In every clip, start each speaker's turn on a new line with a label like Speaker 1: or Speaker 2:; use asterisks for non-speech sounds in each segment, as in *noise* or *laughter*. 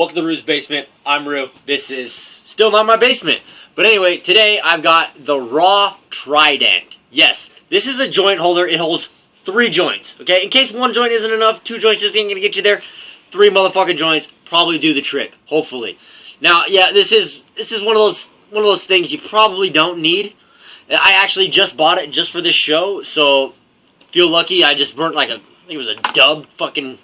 Speaker 1: Welcome to Rue's Basement. I'm Rue. This is still not my basement. But anyway, today I've got the Raw Trident. Yes, this is a joint holder. It holds three joints. Okay, in case one joint isn't enough, two joints just ain't gonna get you there. Three motherfucking joints probably do the trick. Hopefully. Now, yeah, this is this is one of those one of those things you probably don't need. I actually just bought it just for this show, so feel lucky. I just burnt like a I think it was a dub fucking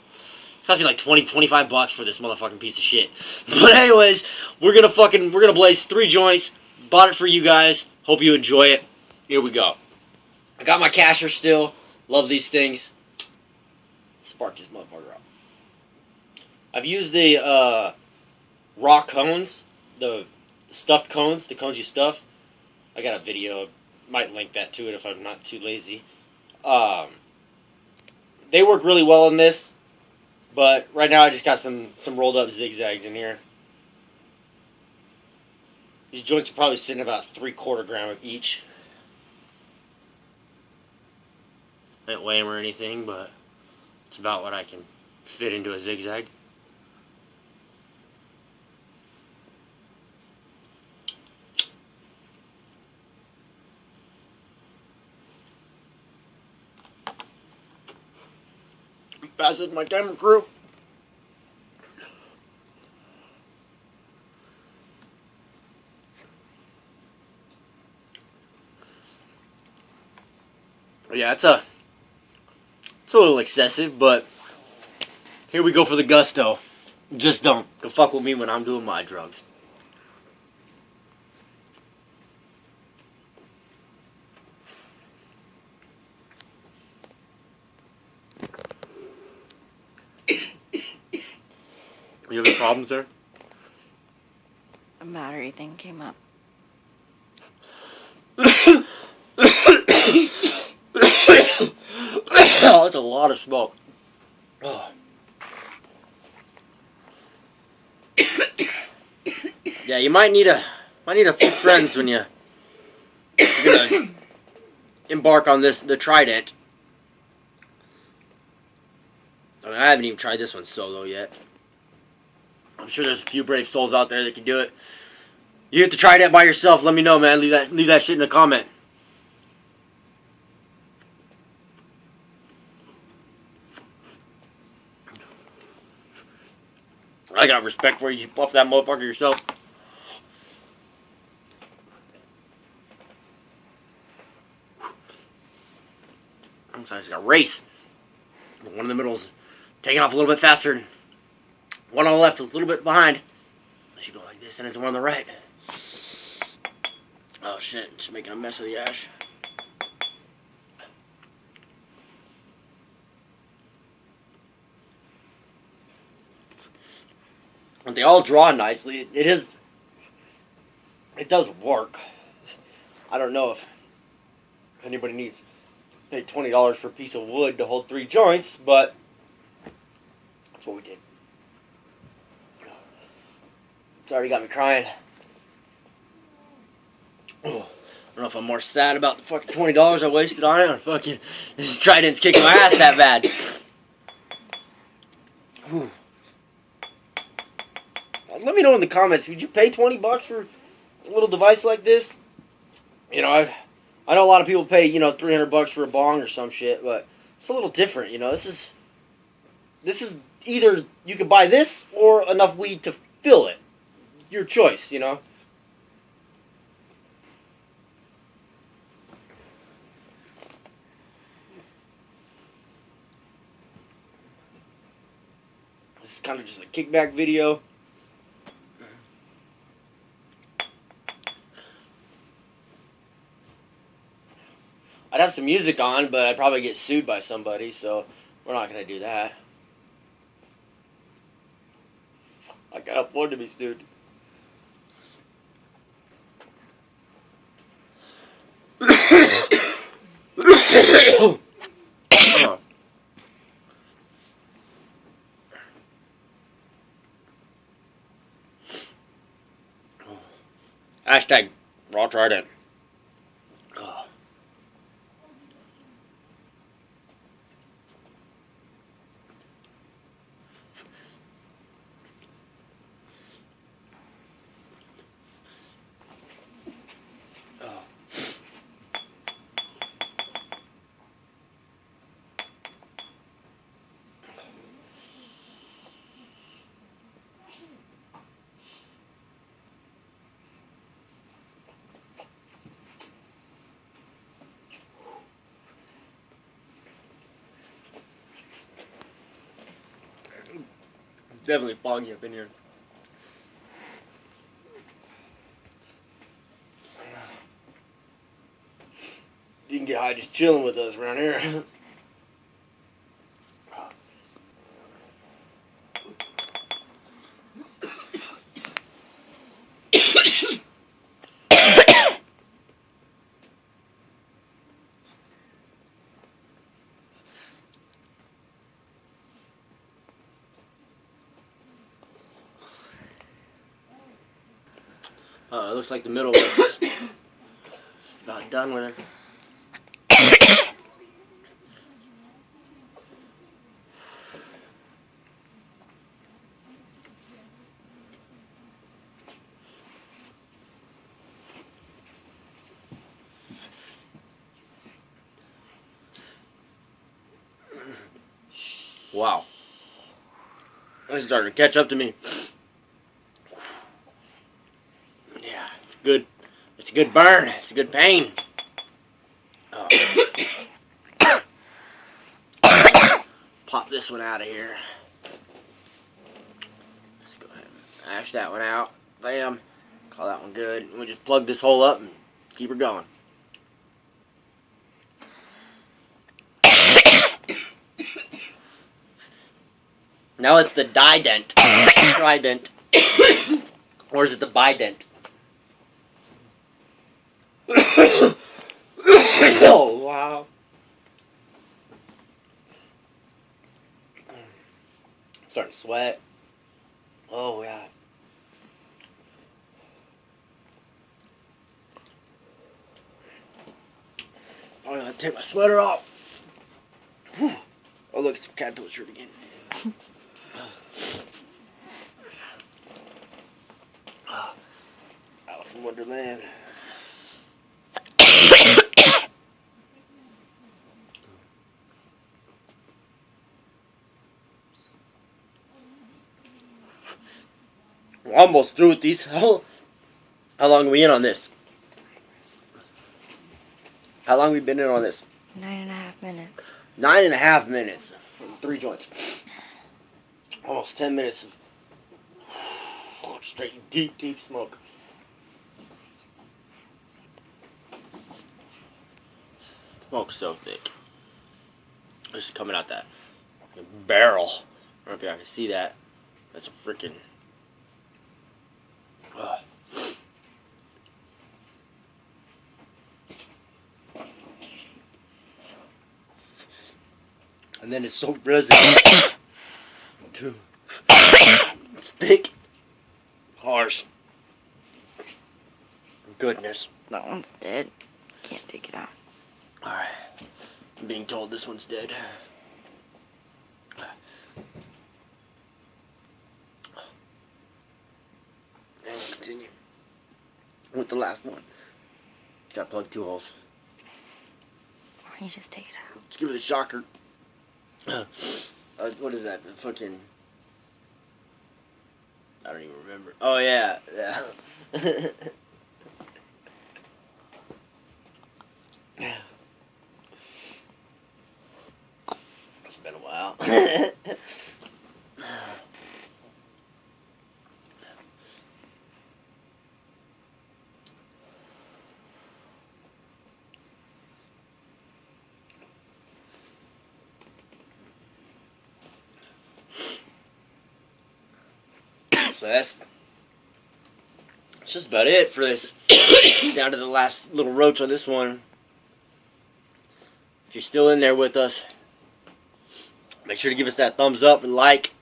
Speaker 1: cost me like 20, 25 bucks for this motherfucking piece of shit. *laughs* But anyways, we're gonna fucking we're gonna blaze three joints. Bought it for you guys. Hope you enjoy it. Here we go. I got my casher still. Love these things. Spark this motherfucker up. I've used the uh, raw cones, the stuffed cones, the cones you stuff. I got a video. Might link that to it if I'm not too lazy. Um, they work really well in this. But right now I just got some, some rolled up zigzags in here. These joints are probably sitting about three quarter gram of each. I didn't weigh them or anything, but it's about what I can fit into a zigzag. Pass it my camera crew. Yeah, it's a it's a little excessive, but here we go for the gusto. Just don't go fuck with me when I'm doing my drugs. You have any problems there?
Speaker 2: A battery thing came up.
Speaker 1: oh, *coughs* that's a lot of smoke. Oh. *coughs* yeah, you might need a might need a few friends when you you're gonna embark on this the Trident. I mean, I haven't even tried this one solo yet. I'm sure there's a few brave souls out there that can do it. You have to try that by yourself. Let me know, man. Leave that leave that shit in the comment. I got respect for you. You buff that motherfucker yourself. I'm sorry, it's got race. One in the middle is taking off a little bit faster. One on the left is a little bit behind. You go like this, and it's one on the right. Oh shit, just making a mess of the ash. And they all draw nicely. It is. It does work. I don't know if anybody needs pay twenty dollars for a piece of wood to hold three joints, but what we did. It's already got me crying. Oh, I don't know if I'm more sad about the fucking twenty dollars I wasted on it, or fucking this trident's kicking my ass that bad. Let me know in the comments. Would you pay twenty bucks for a little device like this? You know, I I know a lot of people pay you know three hundred bucks for a bong or some shit, but it's a little different. You know, this is this is either you could buy this or enough weed to fill it. Your choice. You know. This is kind of just a kickback video. I'd have some music on, but I'd probably get sued by somebody, so we're not going to do that. I can't afford to be sued. Hashtag raw trident. Definitely foggy up in here. You can get high just chilling with us around here. *laughs* Uh, it looks like the middle was *coughs* about done with it. Wow. This is starting to catch up to me. Yeah, it's good. It's a good burn. It's a good pain. Oh. Pop this one out of here. Let's go ahead and ash that one out. Bam. Call that one good. We'll just plug this hole up and keep her going. Now it's the dident. Trident. *coughs* or is it the bident? *coughs* oh, wow. Starting to sweat. Oh, yeah. Oh, I gotta take my sweater off. Whew. Oh, look, it's a caterpillar shirt again. *sighs* Alice in Wonderland. We're almost through with these. *laughs* How, how long are we in on this? How long we been in on this?
Speaker 2: Nine and a half minutes.
Speaker 1: Nine and a half minutes. Three joints. Almost ten minutes of *sighs* straight deep, deep smoke. Smoke's so thick. It's coming out that barrel. I don't know if y'all can see that. That's a freaking. And then it's so resin. *coughs* Too. It's thick. Harsh. Goodness.
Speaker 2: That one's dead. Can't take it out.
Speaker 1: Alright. I'm being told this one's dead. And continue with the last one. Gotta plug two holes.
Speaker 2: Or you just take it out.
Speaker 1: Let's give it a shocker. Uh, what is that? The fucking. I don't even remember. Oh yeah, yeah. *laughs* it's been a while. *laughs* so that's that's just about it for this. *coughs* Down to the last little roach on this one. If you're still in there with us, make sure to give us that thumbs up and like.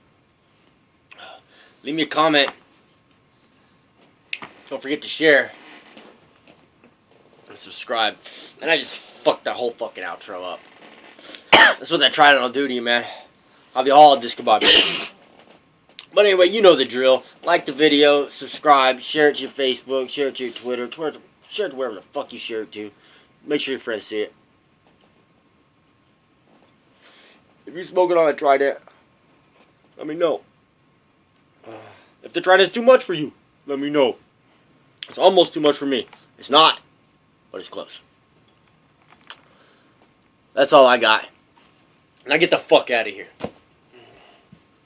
Speaker 1: Leave me a comment. Don't forget to share and subscribe. And I just fucked that whole fucking outro up. *coughs* That's what that trident will do to you, man. I'll be all goodbye. But anyway, you know the drill. Like the video, subscribe, share it to your Facebook, share it to your Twitter, Twitter share it to wherever the fuck you share it to. Make sure your friends see it. If you're smoking on a trident, let me know. If the trident's too much for you, let me know. It's almost too much for me. It's not, but it's close. That's all I got. Now get the fuck out of here.